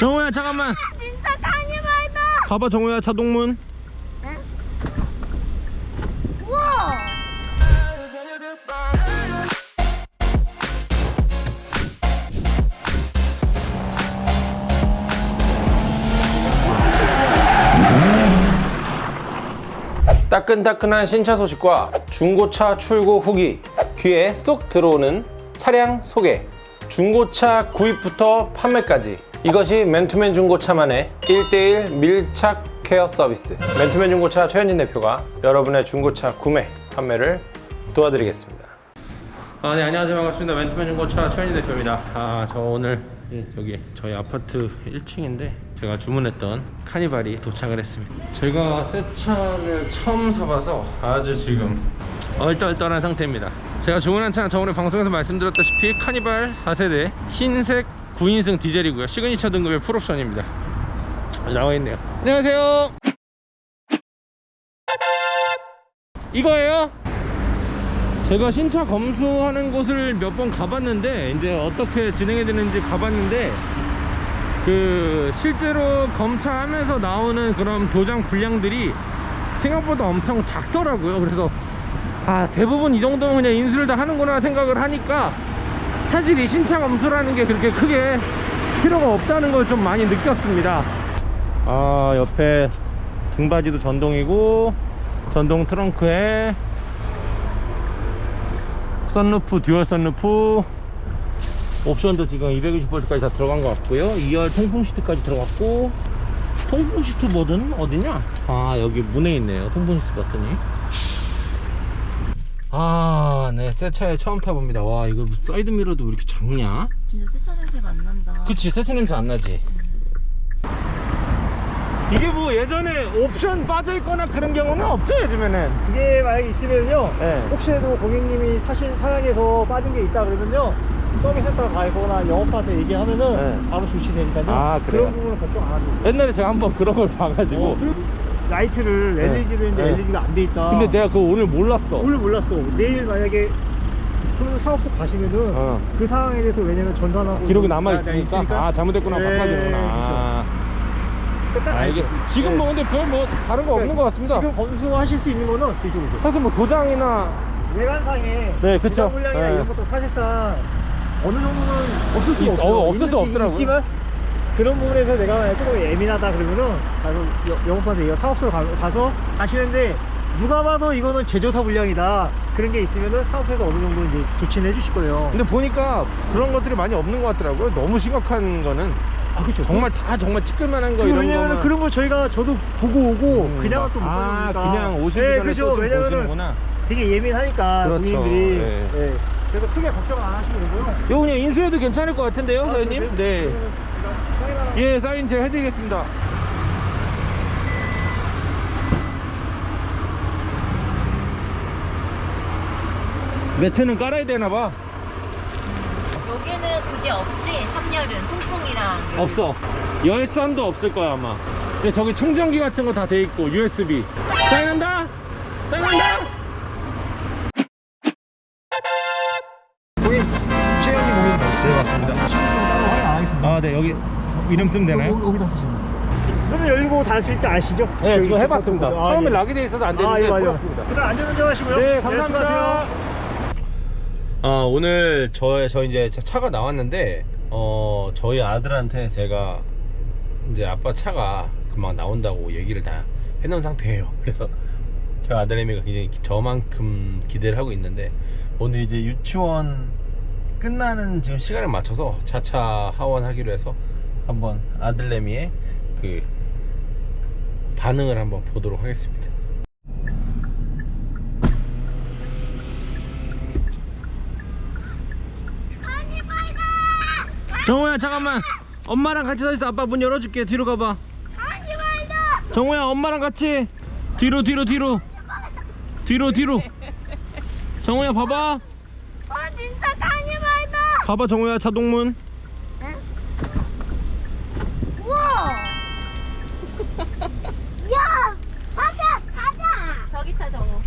정우야 잠깐만. 진짜 카니발다. 가봐 정우야 자동문. 우와. 따끈따끈한 신차 소식과 중고차 출고 후기. 귀에 쏙 들어오는 차량 소개. 중고차 구입부터 판매까지 이것이 맨투맨 중고차만의 1대1 밀착 케어 서비스 맨투맨 중고차 최현진 대표가 여러분의 중고차 구매 판매를 도와드리겠습니다 아, 네, 안녕하세요. 반갑습니다. 맨투맨 중고차 최현진 대표입니다. 아, 저 오늘 예, 여기 저희 아파트 1층인데 제가 주문했던 카니발이 도착을 했습니다. 제가 새 차를 처음 사봐서 아주 지금 얼떨떨한 상태입니다. 제가 주문한 차는 저번에 방송에서 말씀드렸다시피 카니발 4세대 흰색 9인승 디젤이고요. 시그니처 등급의 풀옵션입니다. 나와 있네요. 안녕하세요. 이거예요? 제가 신차 검수하는 곳을 몇 번 가봤는데 이제 어떻게 진행이 되는지 가봤는데 그 실제로 검차하면서 나오는 그런 도장 불량들이 생각보다 엄청 작더라고요 그래서 아 대부분 이 정도면 그냥 인수를 다 하는구나 생각을 하니까 사실 이 신차 검수라는 게 그렇게 크게 필요가 없다는 걸 좀 많이 느꼈습니다. 아 옆에 등받이도 전동이고 전동 트렁크에 선루프, 듀얼 선루프. 옵션도 지금 220V까지 다 들어간 것 같고요. 2열 통풍 시트까지 들어갔고 통풍 시트 버튼 어디냐? 아 여기 문에 있네요. 통풍 시트 버튼이. 아 네 새 차에 처음 타봅니다 와 이거 뭐 사이드 미러도 왜 이렇게 작냐? 진짜 새 차 냄새가 안 난다. 그치 새 차 냄새 안 나지 이게 뭐 예전에 옵션 빠져있거나 그런 경우는 없죠 요즘에는 그게 만약에 있으면요 네. 혹시라도 고객님이 사신 차량에서 빠진 게 있다 그러면요 서비스 센터 가거나 영업사원한테 얘기하면은 네. 바로 조치되니까요 아? 그런 부분은 걱정 안 돼요 옛날에 제가 한번 그런 걸 봐가지고 어, 그리고 라이트를 네. LED를 이제 네. LED가 안 돼 있다 근데 내가 그거 오늘 몰랐어 오늘 몰랐어 내일 만약에 좀 사업소 가시면은 어. 그 상황에 대해서 왜냐면 전산하고 기록이 남아있으니까 아 잘못됐구나 네, 바꿔주는구나 아, 그렇죠. 딱 알죠. 알겠습니다 지금 뭐 네. 근데 별 뭐 다른 거 없는 것 같습니다 지금 검수하실 수 있는 거는 뒤쪽으로 사실 뭐 도장이나 외관상에 네, 그쵸. 물량이나 네. 이런 것도 사실상 어느 정도는 없을 수 있- 없어요. 어, 없을 수 없더라고요. 있지만 그런 부분에서 내가 만약 조금 예민하다 그러면은 가서 여- 영업한테 이거 사업소로 가, 가서 하시는데 누가 봐도 이거는 제조사 물량이다 그런 게 있으면은 사업소에서 어느 정도 이제 조치는 해주실 거예요. 근데 보니까 그런 것들이 많이 없는 것 같더라고요 너무 심각한 거는 아 그렇죠. 정말 다 정말 티끌만한 거그 이런 왜냐면 거만 그런 거 저희가 저도 보고 오고 음, 그냥은 막- 또못 아 보니까 그냥 오시기 전에 그렇죠. 왜냐면은 되게 예민하니까 그렇죠. 본인들이 예. 예. 그래서 크게 걱정 안 하시면 되고요. 이거 그냥 인수해도 괜찮을 것 같은데요 아, 사장님? 그래요? 네 예, 사인 제가 해드리겠습니다. 매트는 깔아야 되나봐. 여기는 그게 없지. 3열은 통풍이랑. 없어. 열선도 없을 거야 아마. 근데 저기 충전기 같은 거 다 돼 있고 USB. 사인한다. 사인한다. 아, 네 여기 이름 쓰면 되나요? 여기, 여기다 쓰시면 문을 열고 닫을 줄 아시죠? 네, 지금 해봤습니다. 아, 처음에 예. 락이 돼 있어서 안 아, 되는데 예, 맞아요. 풀었습니다. 그다음 안전운전 하시고요. 네, 감사합니다. 수고하세요. 어, 오늘 저, 저 이제 차- 차가 나왔는데, 어, 저희 아들한테 제가 이제 아빠 차가 금방 나온다고 얘기를 다 해놓은 상태예요. 그래서 저 아들내미가 굉장히 기- 저만큼 기대를 하고 있는데, 오늘 이제 유치원 끝나는 지금 시간에 맞춰서 차차 하원하기로 해서 한번 아들내미의 그 반응을 한번 보도록 하겠습니다. 정우야 잠깐만 엄마랑 같이 서 있어 아빠 문 열어줄게 뒤로 가봐. 정우야 엄마랑 같이 뒤로 뒤로 뒤로 뒤로 뒤로 정우야 봐봐 와 진짜 카니발다. 가봐 정우야 자동문 우와. 야, 가자, 가자. 저기 타 정우.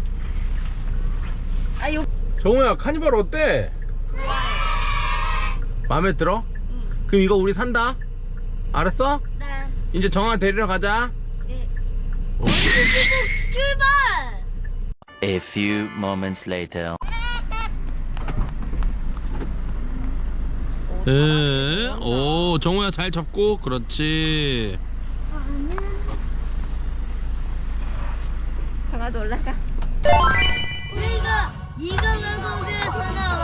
아 요. 정우야 카니발 어때? 마음에 들어? 그럼 이거 우리 산다 알았어? 네. 이제 정아 데리러 가자. 네. 출발! A few moments later. 네. 오, 정우야 잘 잡고. 그렇지. 정아도 올라가. 우리가 이금을 공주에서 나와.